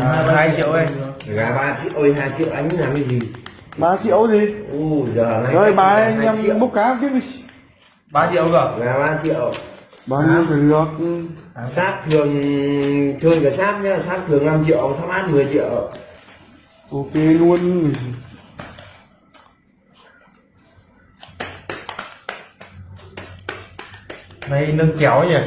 2 triệu đây gà ba triệu ơi hai triệu anh làm cái gì? 3 triệu gì? U giờ này rồi bà anh hai triệu. em bốc cá tiếp đi 3 triệu cơ? Gà ba triệu. Bao nhiêu thì được? Sát thường chơi cả sát nhá. Sát thường 5 triệu sát mát 10 triệu. Ok luôn. Mày nâng kéo nhỉ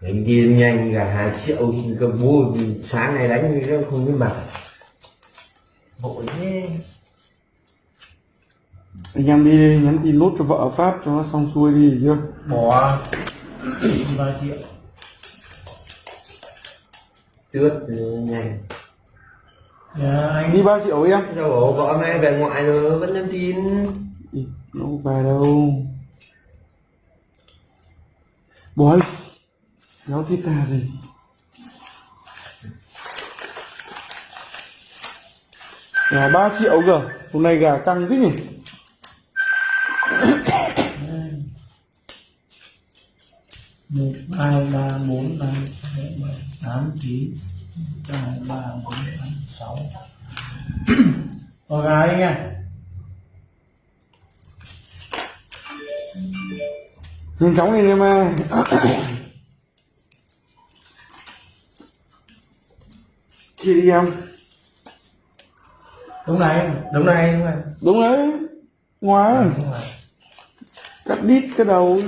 đánh đi nhanh gà hai triệu cơ bố sáng này đánh nó không biết mặt. Vội thế. Anh em đi nhắn tin nốt cho vợ phát cho nó xong xuôi đi chưa? Bỏ. 3 triệu. Tước nhanh. Nhà anh đi 3 triệu em. Sao bảo vợ hôm nay về ngoại rồi vẫn nhắn tin. Nó không về đâu? Bói kéo tít ta gì gà 3 triệu cơ hôm nay gà căng thế nhỉ? Một hai ba bốn năm sáu bảy tám chín hai ba bốn năm sáu. Rồi gà anh nha nhanh chóng lên em ơi chia đi em. Đúng này Đúng này đúng này đúng đấy ngoài cắt đít cái đầu.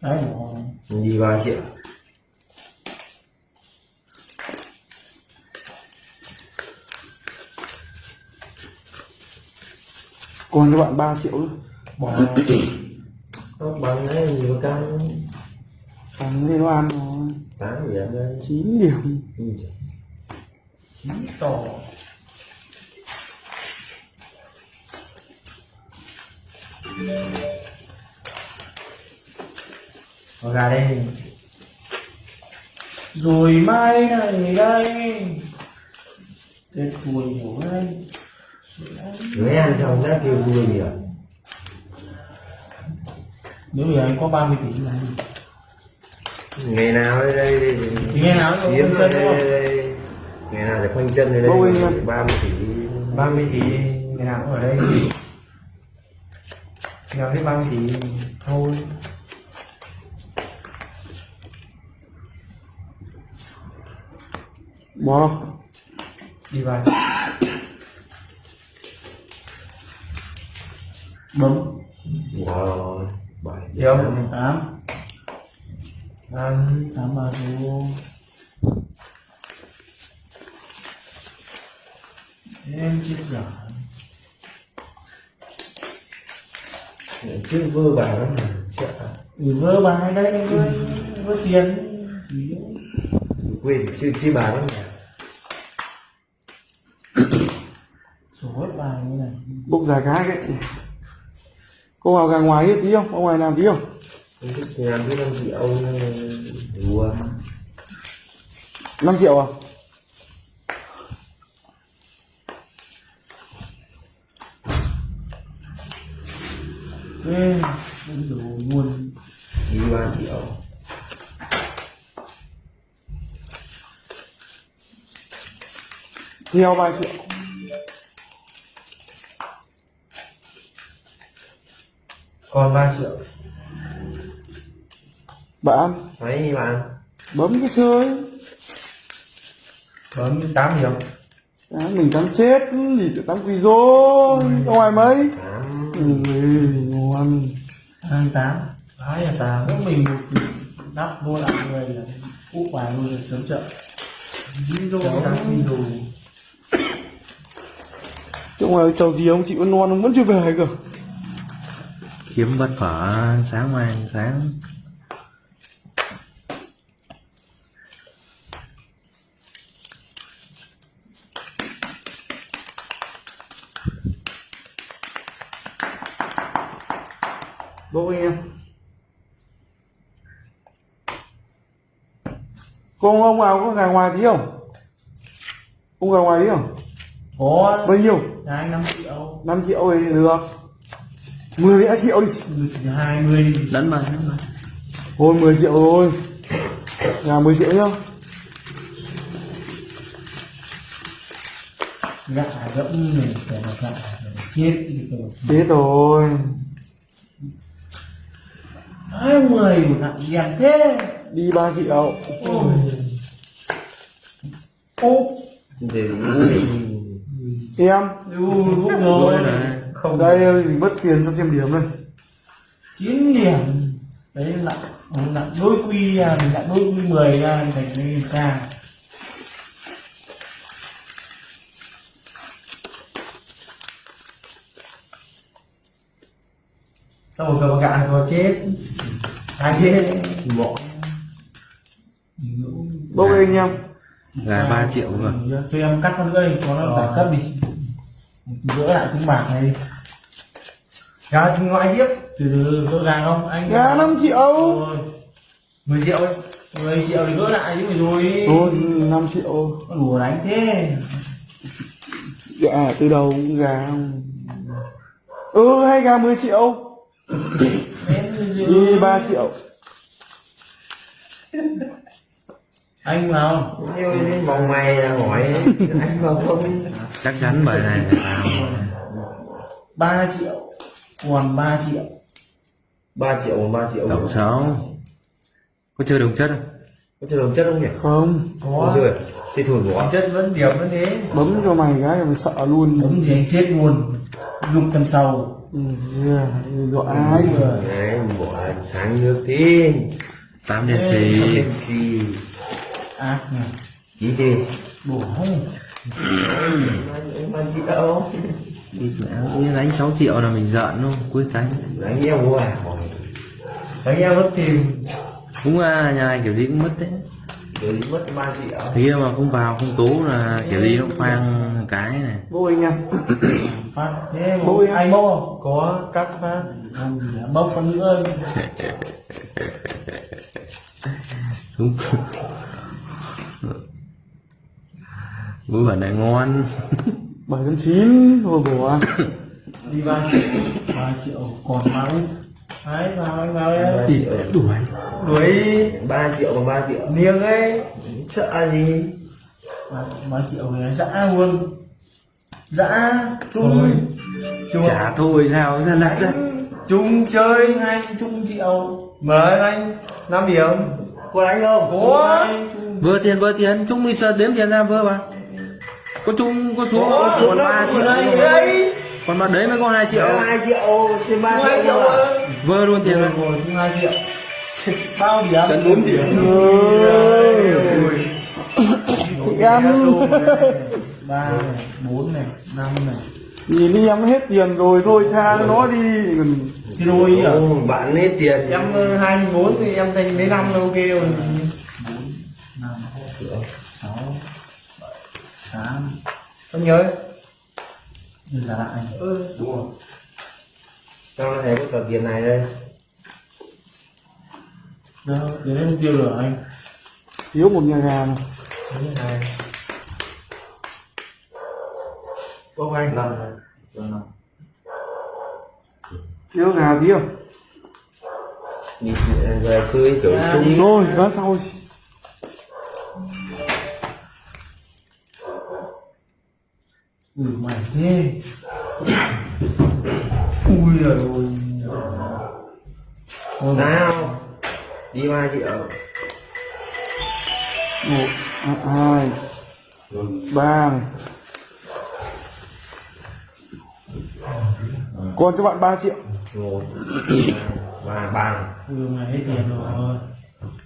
Đấy đi ba triệu. Còn cho bạn 3 triệu nữa. Bỏ bằng đấy nhiều căng thằng lên nó ăn rồi. Tám điểm đây 9 điểm. Ừ. chín tổ Rồi gà đây. Rồi mai này đây. Tết vui nhiều đây Người ăn xong đã kêu vui nhiều Nếu giờ anh có 30 tỷ là gì? Ngày nào đây đây ngày nào cũng kiếm chân đây, đây, đây. ngày nào sẽ quanh chân đây đây. Ba mươi tỷ. 30 tỷ. Ngày nào cũng ở đây. Ngày nào hết 30 tỷ. Thôi. Bỏ Đi vào. Bấm. Wow bảy Yêu 8 8 8 ba Em chết giả chứ vơ bài lắm này, sợ. Ừ vơ bài đây anh vơ vơ tiền. Quên chưa chứ bài lắm mà. Sổ hết bài như này. Bốc dài cái cái cô vào gà ngoài đi tí không? Ở ngoài làm tí không? Không làm cái năm triệu đùa 5 triệu à? Ê, bây giờ đi ba triệu theo 3 triệu Còn 3 triệu bạn mấy đi bạn. Bấm cái chơi Bấm 8 triệu à, mình tắm chết gì tự tắm quỳ rô. Ngoài mấy? Tám. Ừ, ngon 28 Đấy là ta Nếu mình một nắp mua lại người là úp bài luôn được sớm chợ Dí dô đá phi đồ chỗ ngoài chầu gì ông chị vẫn non ông vẫn chưa về cơ. Kiếm bát phở sáng mai sáng bố anh em cô ông vào có gà ngoài tí không? Ông gà ngoài tí không? Có bao nhiêu? Nhà anh 5 triệu. 5 triệu thì được. 10 đã triệu đi. Chỉ hai mươi lẫn vào lẫn vào Thôi 10 triệu rồi Nhà 10 triệu nhá. Gạ gẫm này phải là gạ chết thì phải Chết rồi hai mươi một nặng đèn thế. Đi 3 triệu. Ôi. Ô. Để Em. Ừ, lúc rồi. Không. Đây gì mất tiền cho xem điểm đây. Chín điểm. Đấy là là đôi quy à mình lại đôi quy mười ra thành cái ca xong rồi cầm cạn rồi chết. Ai chết bỏ Bốc lên anh em gà 3 triệu cơ cho em cắt con gây cho nó đẳng cấp đi. Gỡ lại tiếng bạc này đi. Gà ngoại tiếp. Từ từ gỡ gàng không? Anh Nhà 5 triệu. Rồi 10 triệu ấy. 10 triệu thì gỡ lại chứ rồi. Thôi 5 triệu. Con đùa đánh thế. Dạ từ đầu cũng gà Ừ hay gà 10 triệu. rồi. Đi 3 triệu. Anh vào. Đến vòng mày ra hỏi. Anh vào không? Chắc chắn bài này là tao 3 triệu. Còn 3 triệu. 3 triệu 3 triệu. Tổng sáu có chơi đồng chất không? Có chơi đồng chất không nhỉ? Không. Có chơi thì thổi bỏ. Chất vẫn điểm vẫn thế. Bấm cho mày cái là mày sợ luôn. Bấm thì anh chết luôn. Lục tầm sau. Ừ, yeah, dọa ai. Rồi. Đấy bỏ sáng nước tin tám đèn xì. xì. Nhỉ chí đi triệu đi mẹ đánh 6 triệu là mình giận luôn cuối cánh. Đánh nhau mua à đánh em mất tiền. Cũng à, nhà này kiểu gì cũng mất đấy rồi mất 3 triệu thế mà không vào không tố là kiểu gì nó phang cái này. Bốc anh em. Phát. Thế Bố bố anh bố. không có cắt phát. Bốc con nữa. Đúng. Bữa bản này ngon. 709 Thôi bỏ. Đi 3 triệu 3 triệu còn máu đấy vào anh vào. Em đi đuổi đuổi. 3 triệu bằng 3 triệu. Niêng ấy. Sợ gì? 3 triệu về dã luôn. Dã chung. Chung. Trả thôi sao ra lại ra? Chung chơi hai chung triệu. Mở anh. 5 điểm. Có đánh không? Có vừa tiền vừa tiền. Chung đi sợ đếm tiền ra vừa mà có chung có xuống có còn ba triệu. đây. Đấy. Còn mà đấy mới có 2 triệu. 2 triệu trên 3 2 triệu triệu vừa luôn tiền rồi rồi rồi chung 2 triệu bao điểm Cần 4 điểm. Em. Ba bốn này năm này. Nhìn đi em hết tiền rồi thôi tha nó đi. Còn thì đôi à bạn hết tiền. Em ờ, hai bốn thì em thành lấy năm là ok rồi. Năm sáu bảy tám. Không nhớ. Là lại ừ. Trong này có tờ tiền này đây. Đến đây mục tiêu rồi anh. Thiếu một nhà gà này Cái bốc anh. Năm năm Thiếu gà đi về cưới kiểu chung. Thôi ván sau. Ừ mày thế ui rồi Thôi, sao đi 3 triệu một hai ba. Còn cho bạn 3 triệu một ba ba. Hết tiền rồi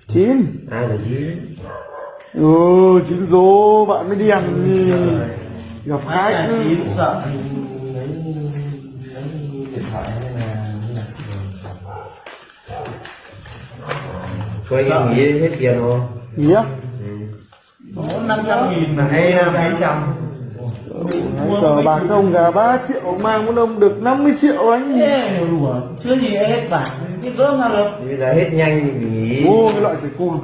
chín. Hai là chín? Ừ chín số bạn mới đèn thì gặp khách. Chín sợ cho anh nghĩ hết tiền rồi. Nghỉ á? Năm trăm nghìn. Mà hay là mấy trăm cờ bạc ông gà 3 triệu mang một ông được 50 triệu anh. Ê, chưa gì hết bạc cái gớm nào được bây giờ hết nhanh thì nghỉ. Ô cái loại trẻ con